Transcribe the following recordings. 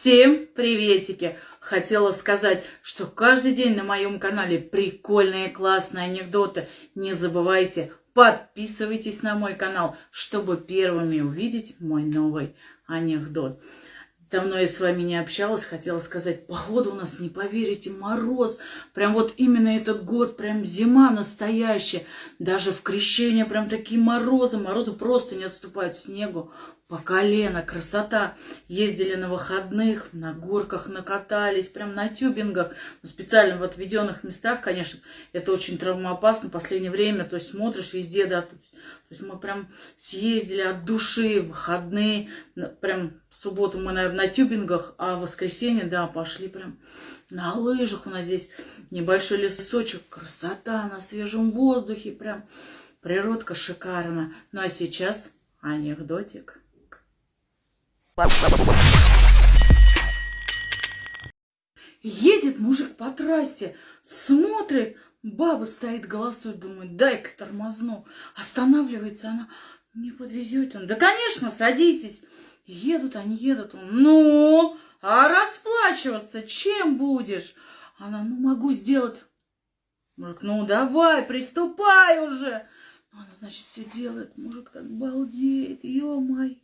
Всем приветики! Хотела сказать, что каждый день на моем канале прикольные классные анекдоты. Не забывайте, подписывайтесь на мой канал, чтобы первыми увидеть мой новый анекдот. Давно я с вами не общалась, хотела сказать, погода у нас, не поверите, мороз. Прям вот именно этот год, прям зима настоящая. Даже в крещение прям такие морозы, морозы просто не отступают снегу по колено, красота. Ездили на выходных, на горках накатались, прям на тюбингах, в специально в отведенных местах, конечно, это очень травмоопасно в последнее время, то есть смотришь везде, да, то есть мы прям съездили от души, выходные, прям в субботу мы, наверное, на тюбингах, а в воскресенье, да, пошли прям на лыжах, у нас здесь небольшой лесочек, красота на свежем воздухе, прям природка шикарна. Ну а сейчас анекдотик. Едет мужик по трассе, смотрит, баба стоит, голосует, думает, дай-ка тормозну. Останавливается она, не подвезет он. Да, конечно, садитесь. Едут они, едут. Он, ну, а расплачиваться чем будешь? Она, ну, могу сделать. Мужик, ну, давай, приступай уже. Она, значит, все делает. Мужик так балдеет, ё-моё.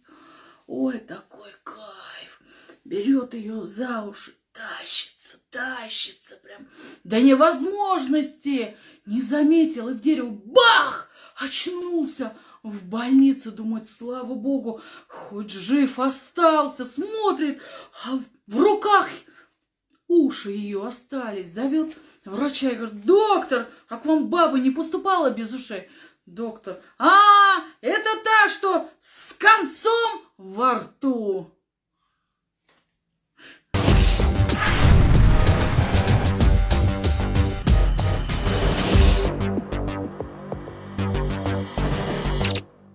Ой, такой кайф. Берет ее за уши, тащится, тащится прям до невозможности. Не заметил и в дерево бах! Очнулся. В больнице, думает, слава богу, хоть жив остался, смотрит, а в руках уши ее остались. Зовет врача и говорит, доктор, а к вам баба не поступала без ушей? Доктор, а, это та, что с концом во рту.